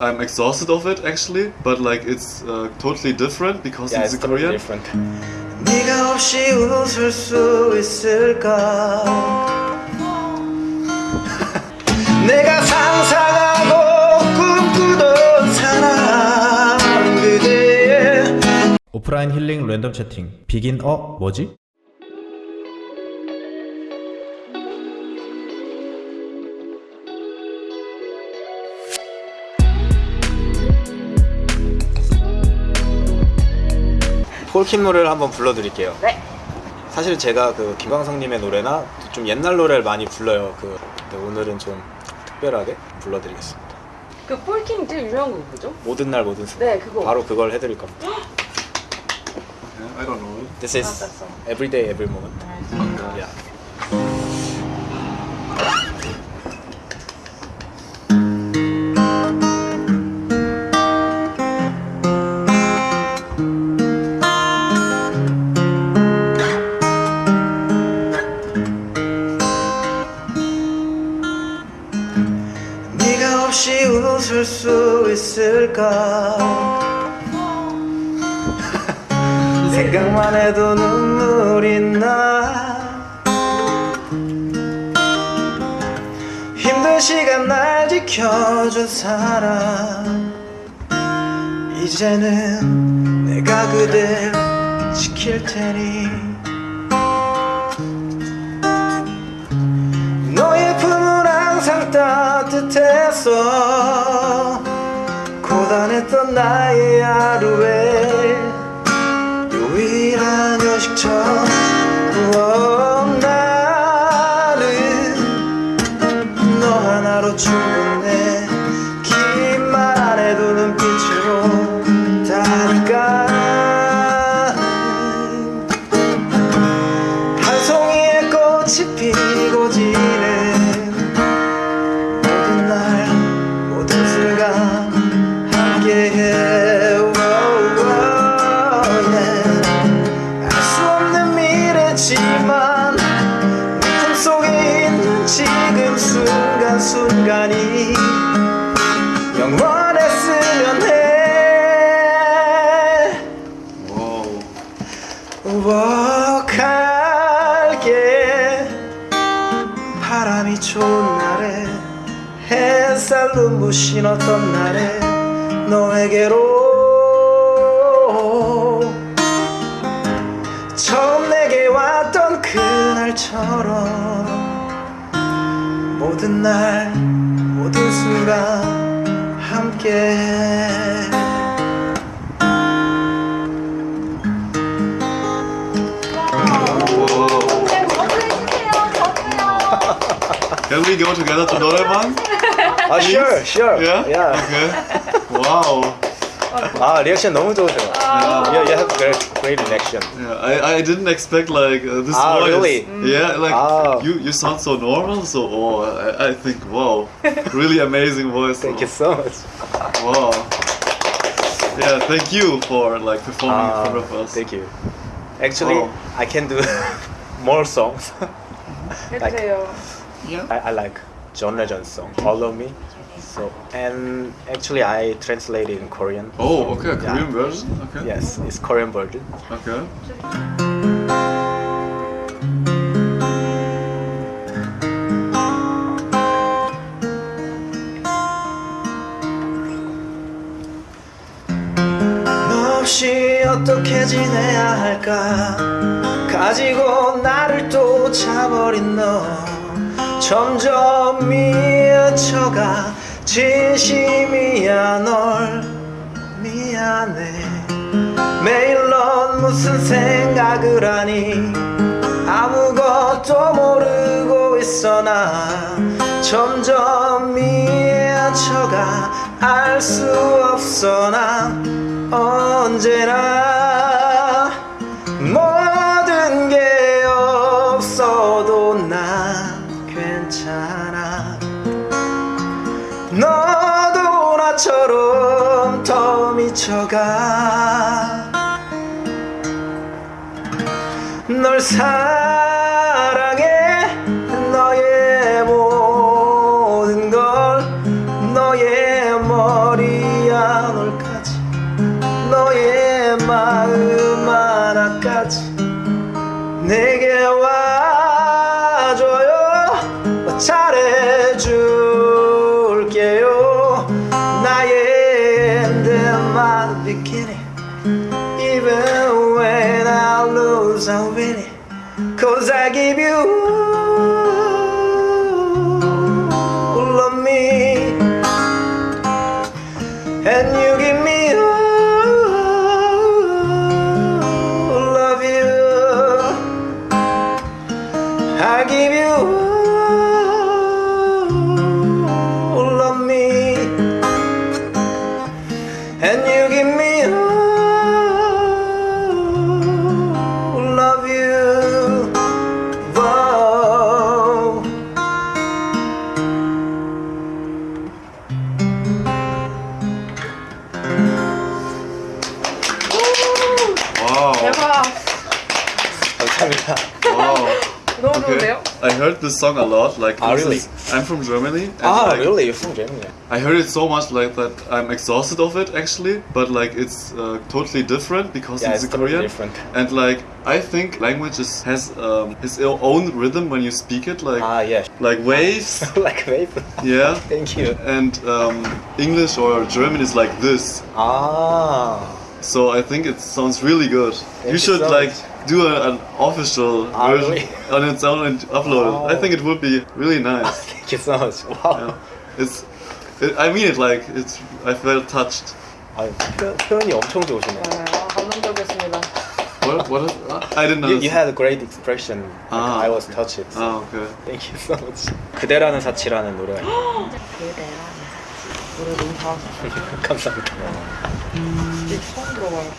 I'm exhausted of it actually, but like it's uh, totally different because Yeah, it's, it's in Korean. different. 네가 없이 웃을 수 있을까 내가 상상하고 꿈꾸던 사람 그대의 오프라인 힐링 랜덤 채팅 비긴 어 뭐지? 폴킴 노래를 한번 불러드릴게요. 네. 사실 제가 그 김광석님의 노래나 좀 옛날 노래를 많이 불러요. 그 근데 오늘은 좀 특별하게 불러드리겠습니다. 그 폴킴 제일 유명한 거 뭐죠? 모든 날 모든 순간. 네, 그거. 바로 그걸 해드릴 겁니다. Yeah, I don't know. This is 아, every day, every moment. Yeah. 생각만 해도 눈물이 나. 힘든 시간 날 지켜준 사람. 이제는 내가 그댈 지킬 테니. 너의 품은 항상 따뜻했어 고단했던 나의 하루 하나로 충분해 긴 말 안 해도 눈빛으로 다니까? 한 송이의 꽃이 피고 지는 모든 날 모든 순간 함께해 우억할게. 바람이 좋은 날에 햇살 눈부신 어떤 날에 너에게로 처음 내게 왔던 그날처럼 모든 날 모든 순간 함께 Can we go together to Noreman? 아, sure, sure. Yeah? Yeah. Okay. Wow. 아, 리액션 너무 좋으세요. Yeah. You, you have great, great reaction. Yeah, I, I didn't expect like uh, this Ah, voice. really? Yeah, like Ah. you you sound so normal. So oh, I, I think wow, really amazing voice. Thank you so much. Wow. Yeah, thank you for like performing in Ah, front of us. Thank you. Actually, Wow. I can do more songs. 해주세요. Yeah. I, I like John Legend song, Follow Me. So and actually I translated in Korean. Oh, okay, Yeah. Korean version. Okay. Yes, it's Korean version. Okay. 너 없이 어떻게 지내야 할까 가지고 나를 쫓아버린 너 점점 미쳐가 진심이야 널 미안해. 매일 넌 무슨 생각을 하니 아무것도 모르고 있어. 나 점점 미쳐가 알 수 없어. 나 언제나 널 사랑해. 너의 모든 걸 너의 머리야 널까지. 너의 마음 하나까지 내게 와줘요. 뭐 차례 Cause I gave you Wow. No, okay. no, no. I heard this song a lot. Like, ah, really? Is, I'm from Germany. ah, like, really? You're from Germany? I heard it so much like that. I'm exhausted of it actually, but like it's uh, totally different because yeah, it's, it's Korean. Different. And like I think language is, has um, its own rhythm when you speak it. Like ah, yeah. Like waves. like waves. yeah. Thank you. And um, English or German is like this. Ah. So I think it sounds really good. Thank you should so like. Much do a, an official Ah, version really? on its own and upload it. I Wow. think it would be really nice. thank you so much. Wow. yeah. It's, it, I mean it like it's. I felt touched. 아, 표, 표현이 엄청 좋으시네요. 네, 아, 감동적이었습니다. What? What? Is, I didn't know. You, you had a great expression. Like, Ah. I was touched. Oh, okay. Thank you so much. 그대라는 사치라는 노래가 있어요. 그대라는 노래 너무 잘하셨어요. 감사합니다. 진짜 처음 들어봐요.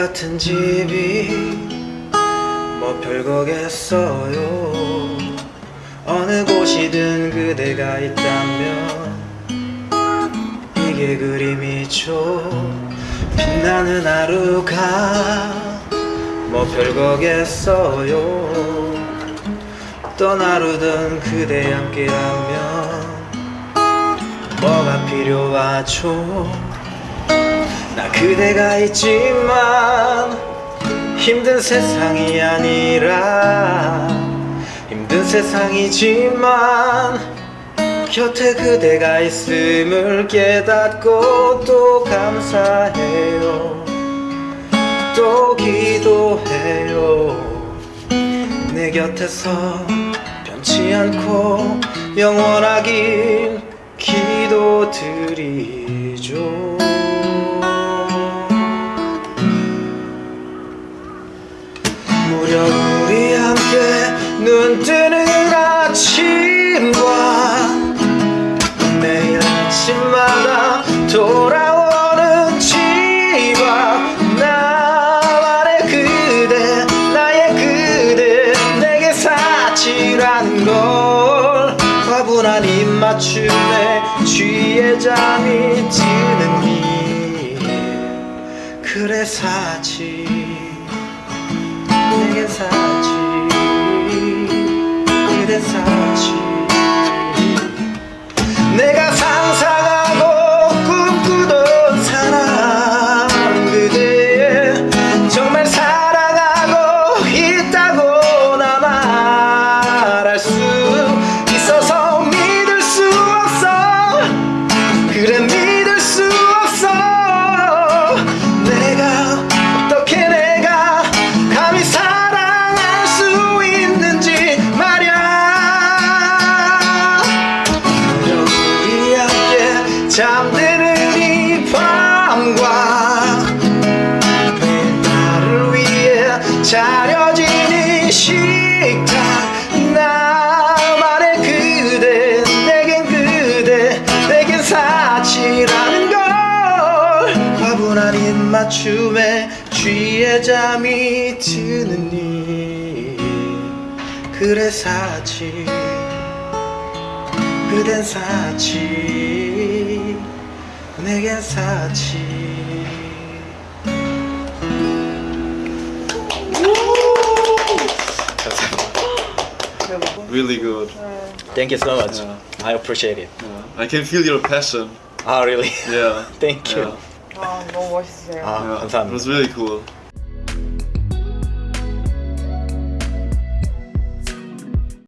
같은 집이 뭐 별거겠어요. 어느 곳이든 그대가 있다면 이게 그림이죠. 빛나는 하루가 뭐 별거겠어요. 하루든 그대 함께라면 뭐가 필요하죠 나 그대가 있지만 힘든 세상이 아니라 힘든 세상이지만 곁에 그대가 있음을 깨닫고 또 감사해요. 또 기도해요. 내 곁에서 변치 않고 영원하길 기도드리죠 눈 뜨는 아침과 매일 아침마다 돌아오는 집 앞 나만의 그대 나의 그대 내게 사치라는 걸 과분한 입맞춤에 취해 잠이 드는 일 그래 사치. 내게 사치 그대 잠드는 이 밤과 나를 위해 차려진 이 식탁 나만의 그대 내겐 그대 내겐 사치라는 걸. 과분한 입맞춤에 취해 잠이 드는 일. 그래 사치 그댄 사치 내겐 사치 감사합니다. 대박. really good. 네. Thank you so much. Yeah. I appreciate it. Yeah. I can feel your passion. 아, really? Yeah. Thank you. Yeah. 아, 너무 멋있으세요. 아, Yeah. It 감사합니다. was really cool.